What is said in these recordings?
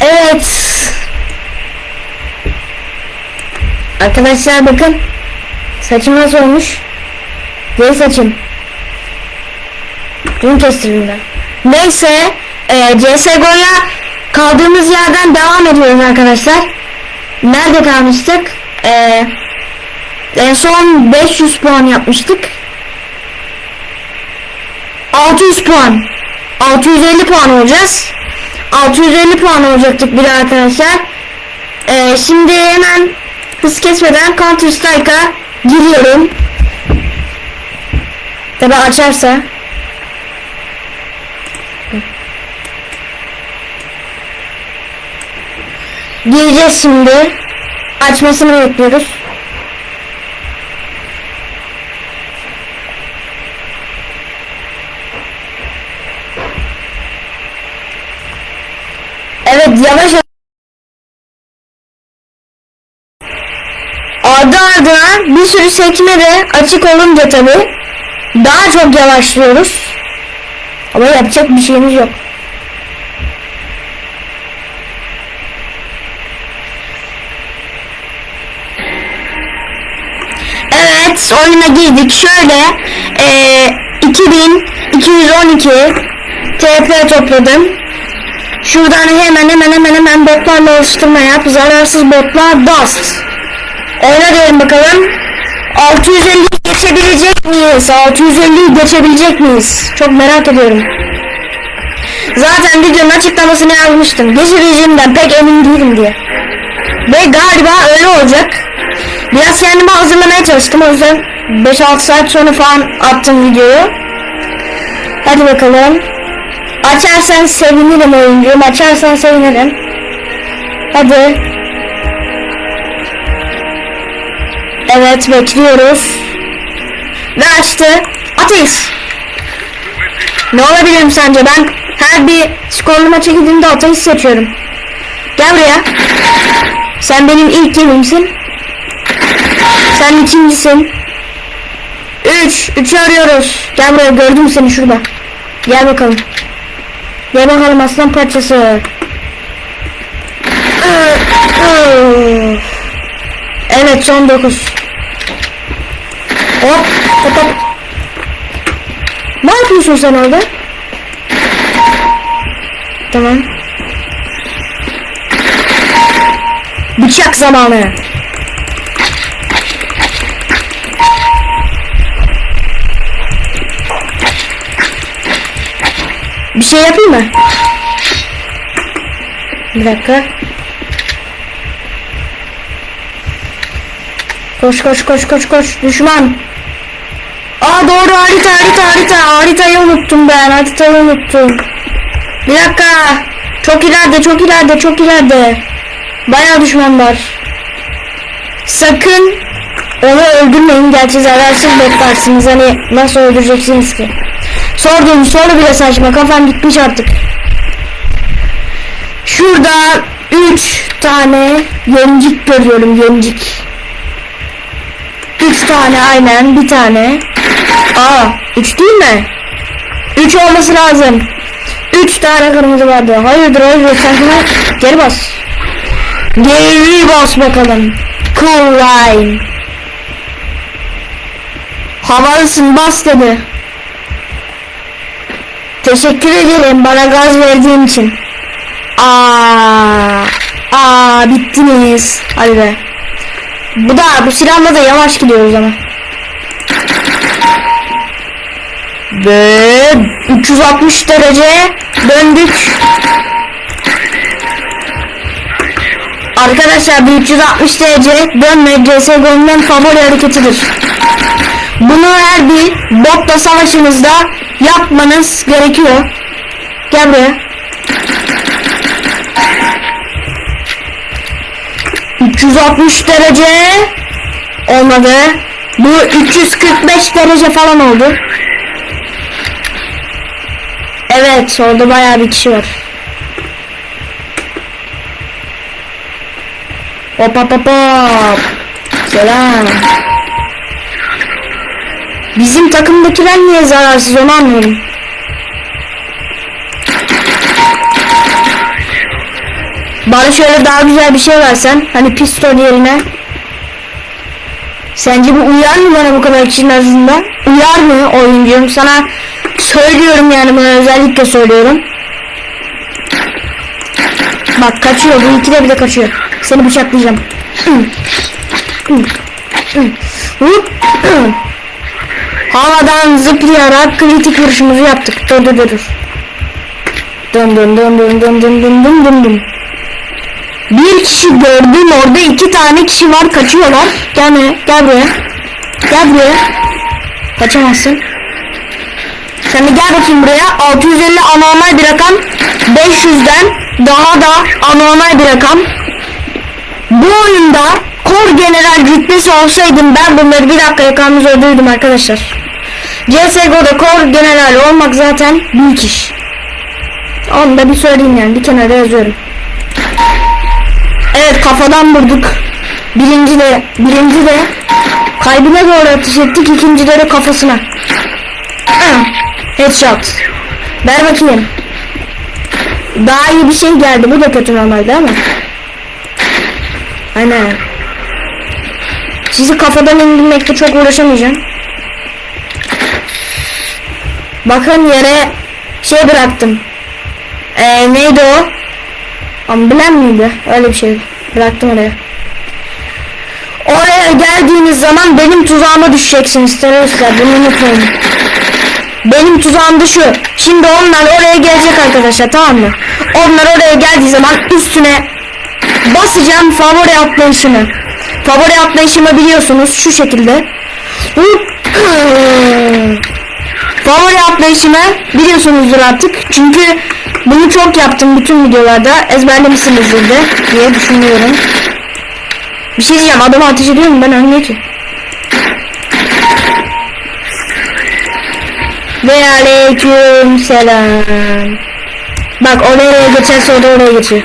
Evet. Arkadaşlar bakın. Saçım nasıl olmuş? Geri saçım. Dün kestirdim ben. Neyse. E, CSGO'ya kaldığımız yerden devam ediyoruz arkadaşlar. Nerede kalmıştık? E, en son 500 puan yapmıştık. 600 puan. 650 puan olacağız. 650 puan olacaktık bir arkadaşlar. Ee, şimdi hemen hız kesmeden Counter Strike'a giriyorum. Tabi açarsa. Gireceğiz şimdi. Açmasını bekliyoruz. Evet yavaş Ardı ardına bir sürü sekme de açık olunca tabi daha çok yavaşlıyoruz. Ama yapacak bir şeyimiz yok. Evet oyuna girdik. Şöyle eee 2212 TP topladım. Şuradan hemen hemen hemen hemen botlarla oluşturma yap. Zararsız botlar Dust. Oyna diyelim bakalım. 650 geçebilecek miyiz? 650'yi geçebilecek miyiz? Çok merak ediyorum. Zaten videonun açıklamasını yazmıştım. Geçebileceğimden pek emin değilim diye. Ve galiba öyle olacak. Biraz kendimi hazırlamaya çalıştım. O yüzden 5-6 saat sonra falan attım videoyu. Hadi bakalım. Açarsan sevinirim oyuncum. Açarsan sevinirim. Hadi. Evet bekliyoruz. Ve açtı. Ateist. Ne olabilirim sence? Ben her bir skorlu maça gidince ateist seçiyorum. Gel buraya. Sen benim ilk yerimsin. Sen ikincisin. Üç. Üçü arıyoruz. Gel buraya gördüm seni şurada. Gel bakalım. Gel bakalım aslan parçası. Evet son 9. Hop hop hop. Ne yapıyorsun sen orada? Tamam. Bıçak zamanı. Bir şey yapayım mı? Bir dakika. Koş koş koş koş koş düşman. Aa doğru harita harita harita haritayı unuttum ben haritayı unuttum. Bir dakika. Çok ileride çok ileride çok ileride. Bayağı düşman var. Sakın onu öldürmeyin. Gerçi zararsız botlarsınız. Hani nasıl öldüreceksiniz ki? Sorduğum soru bile saçma. Kafam gitmiş artık. Şurada 3 tane yencik görüyorum yencik. 3 tane aynen bir tane. Aa 3 değil mi? 3 olması lazım. 3 tane kırmızı vardı. Hayırdır hayırdır şuna geri bas. Geri bas bakalım. Cool line. Havalısın bas dedi. Teşekkür ederim bana gaz verdiğin için. Aa, aa bittiniz. Hadi be. Bu da bu silahla da yavaş gidiyoruz ama. Ve 360 derece döndük. Arkadaşlar bu 360 derece dönme CSGO'nun favori hareketidir. Bunu her bir botla savaşınızda yapmanız gerekiyor. Gel buraya. 360 derece olmadı. Bu 345 derece falan oldu. Evet orada bayağı bir kişi var. Hop hop hop hop. Selam. Bizim takımdakiler niye zararsız onu anlıyorum. Bana şöyle daha güzel bir şey versen. Hani pistol yerine. Sence bu uyar mı bana bu kadar kişinin arasında? Uyar mı oyuncum? Sana söylüyorum yani bunu özellikle söylüyorum. Bak kaçıyor bu ikide bir de kaçıyor. Seni bıçaklayacağım. Hop. Havadan zıplayarak kritik vuruşumuzu yaptık. Dur dur dur. Dın dın dın dın dın dın dın dın dın dın. Bir kişi gördüm orada iki tane kişi var kaçıyorlar. Gel buraya gel buraya. Gel buraya. Kaçamazsın. Sen de gel bakayım buraya. 650 anormal bir rakam. 500'den daha da anormal bir rakam. Bu oyunda kor general rütbesi olsaydım ben bunları bir dakika yakalımızı öldürdüm arkadaşlar. CSGO'da kor general olmak zaten büyük iş. Onu da bir söyleyeyim yani bir kenara yazıyorum. Evet kafadan vurduk. Birinci de, birinci de kalbine doğru ateş ettik. ikinci de kafasına. Headshot. Ver bakayım. Daha iyi bir şey geldi. Bu da kötü normalde ama. Aynen. Sizi kafadan indirmekte çok uğraşamayacağım. Bakın yere şey bıraktım. Ee, neydi o? Amblem miydi? Öyle bir şey. Bıraktım oraya. Oraya geldiğiniz zaman benim tuzağıma düşeceksiniz teröristler. Bunu unutmayın. Benim tuzağım da şu. Şimdi onlar oraya gelecek arkadaşlar tamam mı? Onlar oraya geldiği zaman üstüne basacağım favori atlayışımı. Favori atlayışımı biliyorsunuz şu şekilde. Favori atlayışımı biliyorsunuzdur artık. Çünkü bunu çok yaptım bütün videolarda. Ezberlemişsinizdir de diye düşünüyorum. Bir şey diyeceğim adamı ateş ediyorum ben ölmüyor ki. Ve aleyküm selam. Bak o nereye geçerse o da oraya geçiyor.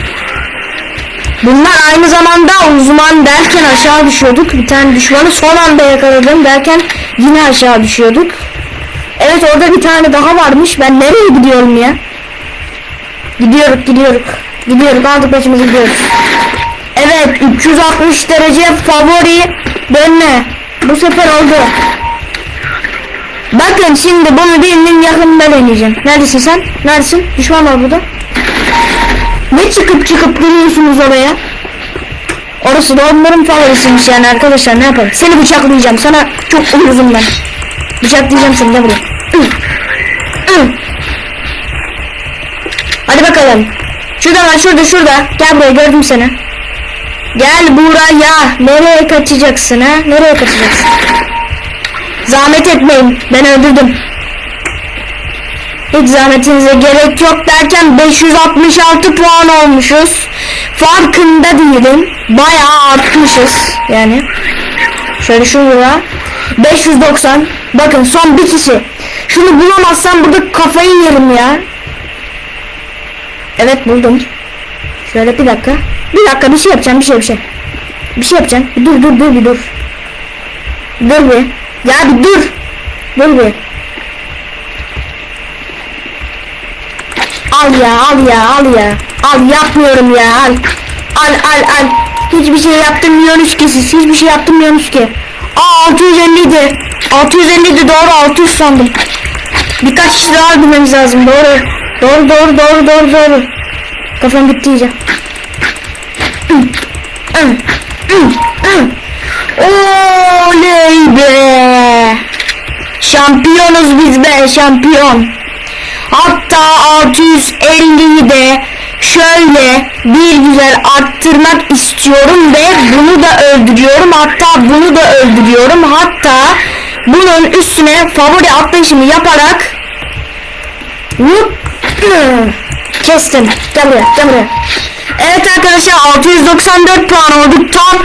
Bunlar aynı zamanda uzman derken aşağı düşüyorduk. Bir tane düşmanı son anda yakaladım derken yine aşağı düşüyorduk. Evet orada bir tane daha varmış. Ben nereye gidiyorum ya? Gidiyoruz gidiyoruz. Gidiyoruz aldık başımızı gidiyoruz. Evet 360 derece favori dönme. Bu sefer oldu. Bakın şimdi bunu birinin yakınında deneyeceğim. Neredesin sen? Neredesin? Düşman var burada. Ne çıkıp çıkıp duruyorsunuz oraya? Orası da onların favorisiymiş yani arkadaşlar ne yapalım. Seni bıçaklayacağım. Sana çok uyuzum ben. Bıçaklayacağım seni de buraya. Üh. Üh. Hadi bakalım. Şurada var şurada şurada. Gel buraya gördüm seni. Gel buraya. Nereye kaçacaksın ha? Nereye kaçacaksın? Zahmet etmeyin. Ben öldürdüm. Hiç zahmetinize gerek yok derken 566 puan olmuşuz. Farkında değilim. Bayağı artmışız. Yani. Şöyle şuraya. 590. Bakın son bir kişi. Şunu bulamazsam burada kafayı yerim ya. Evet buldum. Şöyle bir dakika. Bir dakika bir şey yapacağım bir şey bir şey. Bir şey yapacağım. Bir dur dur dur bir dur. Dur bir. Ya bir dur. Dur bir. Al ya al ya al ya. Al yapmıyorum ya al. Al al al. Hiçbir şey yaptırmıyorsunuz ki siz. Hiçbir şey yaptırmıyorsunuz ki. Aa 650 idi. 650 idi doğru 600 sandım. Birkaç kişi daha öldürmemiz lazım doğru. Doğru doğru doğru doğru doğru. Kafam gitti iyice. Oley be. Şampiyonuz biz be şampiyon. Hatta 650'yi de şöyle bir güzel arttırmak istiyorum ve bunu da öldürüyorum. Hatta bunu da öldürüyorum. Hatta bunun üstüne favori atlayışımı yaparak kestim. Gel buraya, gel buraya. Evet arkadaşlar 694 puan olduk. Tam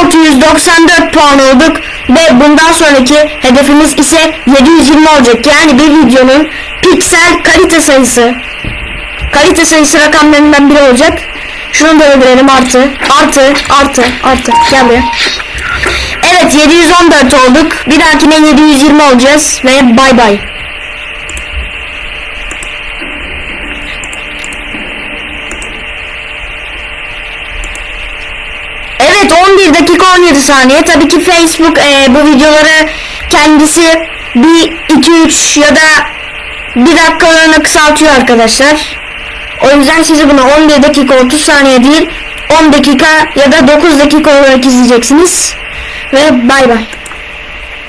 694 puan olduk. Ve bundan sonraki hedefimiz ise 720 olacak. Yani bir videonun piksel kalite sayısı. Kalite sayısı rakamlarından biri olacak. Şunu da öldürelim artı. Artı, artı, artı. Gel buraya. Evet 714 olduk. Bir dahakine 720 olacağız ve bay bay. Evet 11 dakika 17 saniye. Tabii ki Facebook e, bu videoları kendisi bir 2-3 ya da bir dakikalarına kısaltıyor arkadaşlar. O yüzden sizi bunu 11 dakika 30 saniye değil 10 dakika ya da 9 dakika olarak izleyeceksiniz. Ve bay bay.